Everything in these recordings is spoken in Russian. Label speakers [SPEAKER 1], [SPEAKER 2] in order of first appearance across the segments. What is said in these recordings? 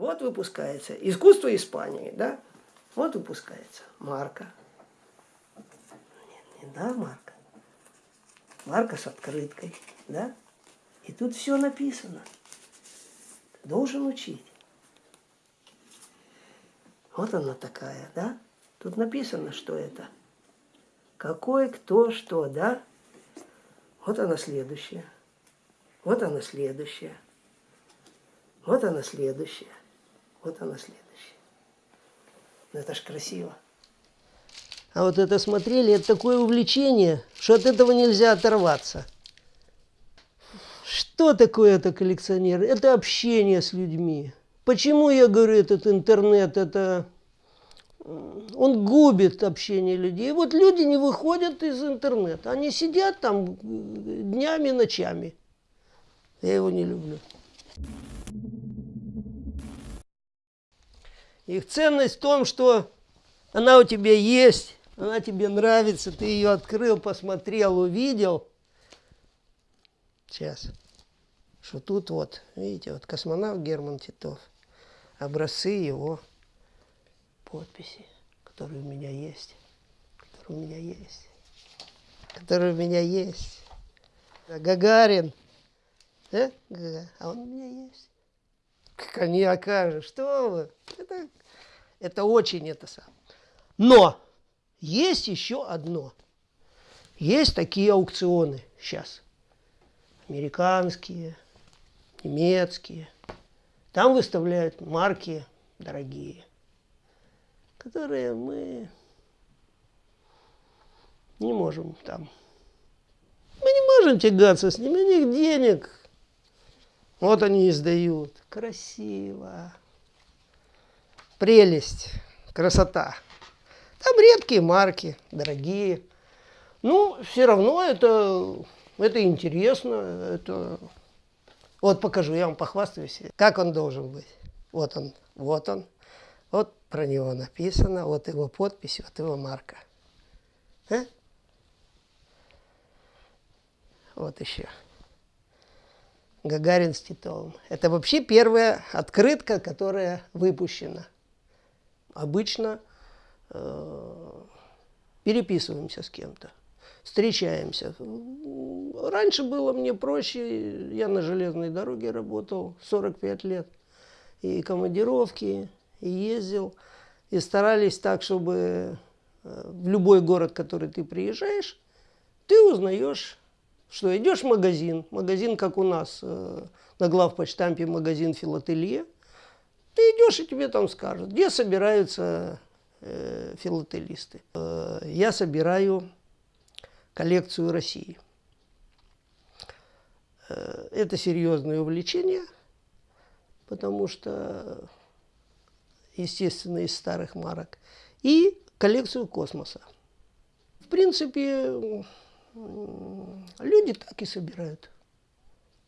[SPEAKER 1] Вот выпускается. Искусство Испании, да? Вот выпускается марка. Нет, не да, марка. Марка с открыткой, да? И тут все написано. Должен учить. Вот она такая, да? Тут написано, что это. Какой, кто, что, да? Вот она следующая. Вот она следующая. Вот она следующая. Вот она следующая. Ну это ж красиво. А вот это смотрели, это такое увлечение, что от этого нельзя оторваться. Что такое это коллекционер? Это общение с людьми. Почему я говорю, этот интернет, это он губит общение людей. Вот люди не выходят из интернета. Они сидят там днями, ночами. Я его не люблю. Их ценность в том, что она у тебя есть, она тебе нравится, ты ее открыл, посмотрел, увидел. Сейчас. Что тут вот, видите, вот космонавт Герман Титов. Образцы его подписи, которые у меня есть. Которые у меня есть. Которые у меня есть. Гагарин. Да? А он у меня есть. Коньяка что вы? Это, это очень это сам. Но есть еще одно. Есть такие аукционы сейчас. Американские, немецкие. Там выставляют марки дорогие, которые мы не можем там. Мы не можем тягаться с ними, у них денег вот они издают. Красиво. Прелесть, красота. Там редкие марки, дорогие. Ну, все равно это, это интересно. Это... Вот покажу, я вам похвастаюсь, как он должен быть. Вот он, вот он. Вот про него написано, вот его подпись, вот его марка. А? Вот еще. Гагарин с Титовым. Это вообще первая открытка, которая выпущена. Обычно э, переписываемся с кем-то, встречаемся. Раньше было мне проще, я на железной дороге работал 45 лет. И командировки, и ездил. И старались так, чтобы э, в любой город, в который ты приезжаешь, ты узнаешь что идешь в магазин, магазин, как у нас э, на главпочтампе магазин филателия, ты идешь и тебе там скажут, где собираются э, филателисты. Э, я собираю коллекцию России. Э, это серьезное увлечение, потому что, естественно, из старых марок. И коллекцию космоса. В принципе, люди так и собирают.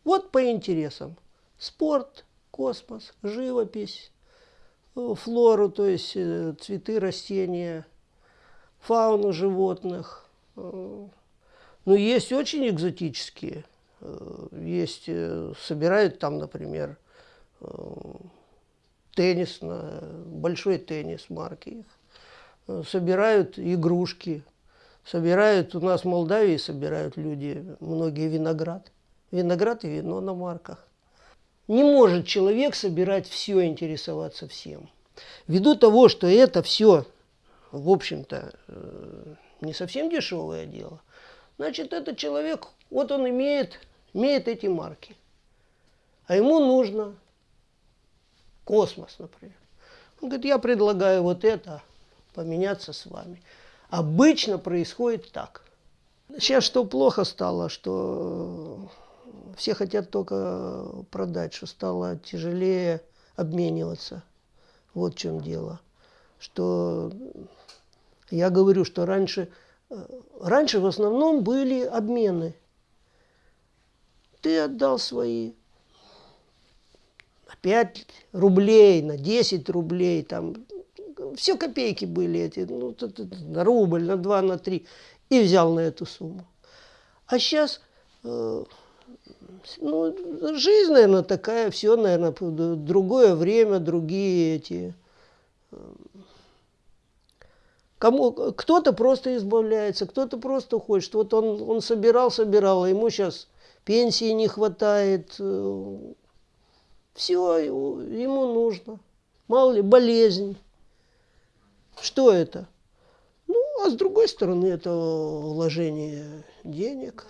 [SPEAKER 1] Вот по интересам. Спорт, космос, живопись, э, флору, то есть э, цветы, растения, фауну животных. Э, ну, есть очень экзотические. Есть, собирают там, например, теннис, большой теннис марки их. Собирают игрушки, Собирают, у нас в Молдавии собирают люди, многие виноград. Виноград и вино на марках. Не может человек собирать все, интересоваться всем. Ввиду того, что это все, в общем-то, э, не совсем дешевое дело, значит, этот человек, вот он имеет, имеет эти марки. А ему нужно космос, например. Он говорит, я предлагаю вот это поменяться с вами. Обычно происходит так. Сейчас что плохо стало, что все хотят только продать, что стало тяжелее обмениваться. Вот в чем дело. Что я говорю, что раньше, раньше в основном были обмены. Ты отдал свои на 5 рублей, на 10 рублей, там все копейки были эти, ну, на рубль, на два, на три, и взял на эту сумму. А сейчас э, Ну, жизнь, наверное, такая, все, наверное, другое время, другие эти... Кому, кто-то просто избавляется, кто-то просто хочет. Вот он, он собирал, собирал, а ему сейчас пенсии не хватает. Э, все, ему нужно. Мало ли, болезнь. Что это? Ну, а с другой стороны, это вложение денег.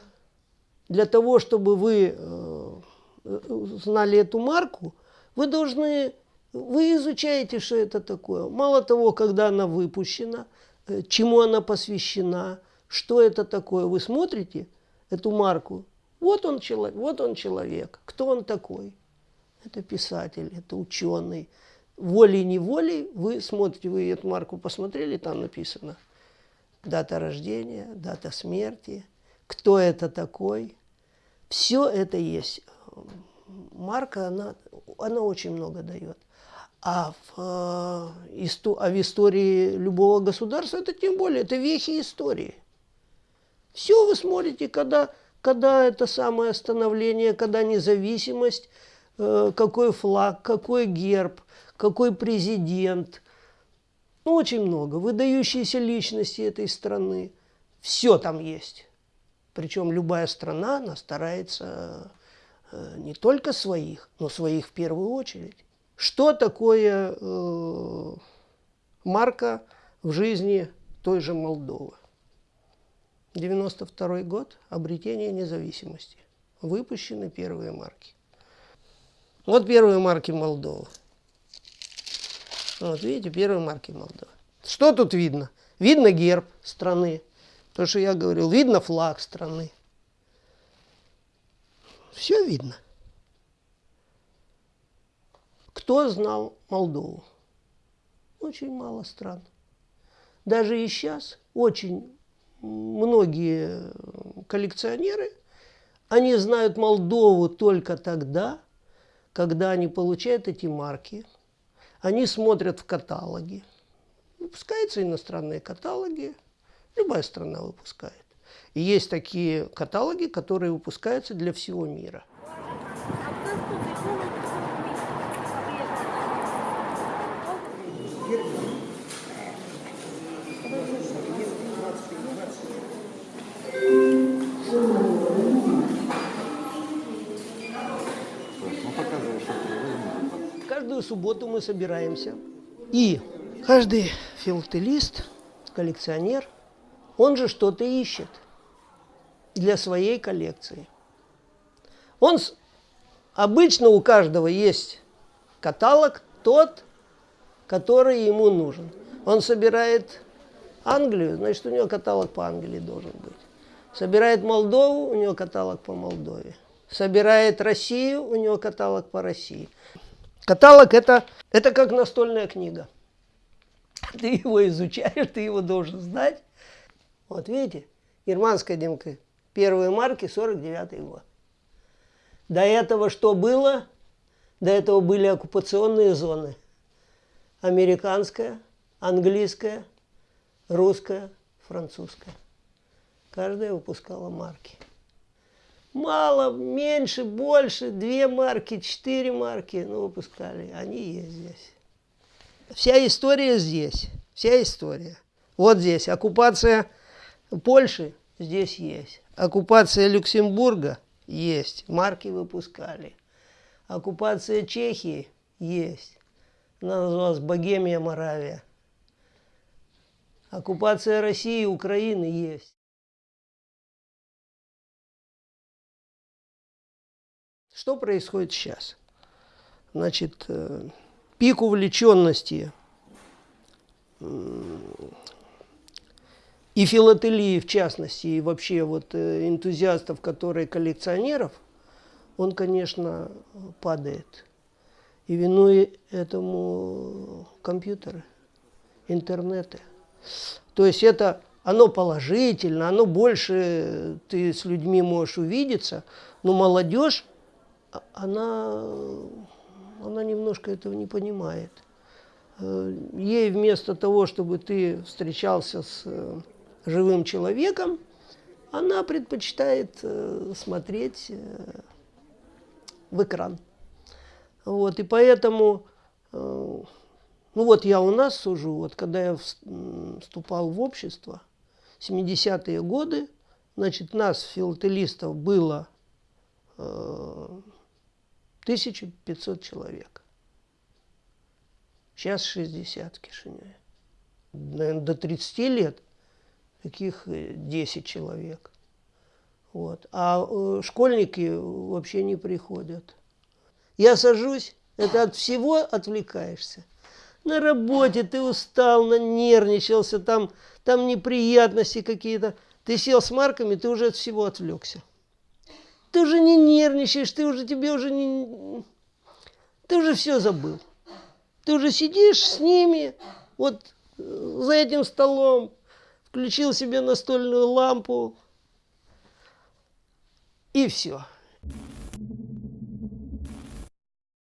[SPEAKER 1] Для того, чтобы вы э, знали эту марку, вы должны, вы изучаете, что это такое. Мало того, когда она выпущена, э, чему она посвящена, что это такое, вы смотрите эту марку. Вот он человек, вот он человек, кто он такой. Это писатель, это ученый. Волей-неволей вы смотрите, вы эту марку посмотрели, там написано дата рождения, дата смерти, кто это такой. Все это есть. Марка, она, она очень много дает. А в, э, а в истории любого государства это тем более, это вехи истории. Все вы смотрите, когда, когда это самое становление, когда независимость, э, какой флаг, какой герб, какой президент. Ну, очень много. Выдающиеся личности этой страны. Все там есть. Причем любая страна, она старается э, не только своих, но своих в первую очередь. Что такое э, марка в жизни той же Молдовы? 92 год, обретение независимости. Выпущены первые марки. Вот первые марки Молдовы. Вот видите, первые марки Молдовы. Что тут видно? Видно герб страны. То, что я говорил, видно флаг страны. Все видно. Кто знал Молдову? Очень мало стран. Даже и сейчас очень многие коллекционеры, они знают Молдову только тогда, когда они получают эти марки, они смотрят в каталоги, выпускаются иностранные каталоги, Любая страна выпускает. И есть такие каталоги, которые выпускаются для всего мира. Каждую субботу мы собираемся. И каждый филателист, коллекционер – он же что-то ищет для своей коллекции. Он, обычно у каждого есть каталог тот, который ему нужен. Он собирает Англию, значит, у него каталог по Англии должен быть. Собирает Молдову, у него каталог по Молдове. Собирает Россию, у него каталог по России. Каталог это, это как настольная книга. Ты его изучаешь, ты его должен знать. Вот видите, германская демка, первые марки 49 год. До этого что было? До этого были оккупационные зоны. Американская, английская, русская, французская. Каждая выпускала марки. Мало, меньше, больше, две марки, четыре марки, ну, выпускали. Они есть здесь. Вся история здесь. Вся история. Вот здесь. Оккупация Польши здесь есть. Оккупация Люксембурга есть. Марки выпускали. Оккупация Чехии есть. Она называлась Богемия, Моравия. Оккупация России и Украины есть. Что происходит сейчас? Значит, э, пик увлеченности и филателии в частности, и вообще вот э, энтузиастов, которые коллекционеров, он, конечно, падает. И виной этому компьютеры, интернеты. То есть это оно положительно, оно больше ты с людьми можешь увидеться, но молодежь, она, она немножко этого не понимает. Э, ей вместо того, чтобы ты встречался с живым человеком, она предпочитает э, смотреть э, в экран. Вот, и поэтому, э, ну вот я у нас сужу, вот когда я вступал в общество, 70-е годы, значит, нас, филателистов, было э, 1500 человек. Сейчас 60 в Кишиневе. Наверное, до 30 лет таких 10 э, человек. Вот. А э, школьники вообще не приходят. Я сажусь, это от всего отвлекаешься. На работе ты устал, нанервничался, там, там неприятности какие-то. Ты сел с марками, ты уже от всего отвлекся. Ты уже не нервничаешь, ты уже тебе уже не... Ты уже все забыл. Ты уже сидишь с ними, вот э, за этим столом, включил себе настольную лампу, и все.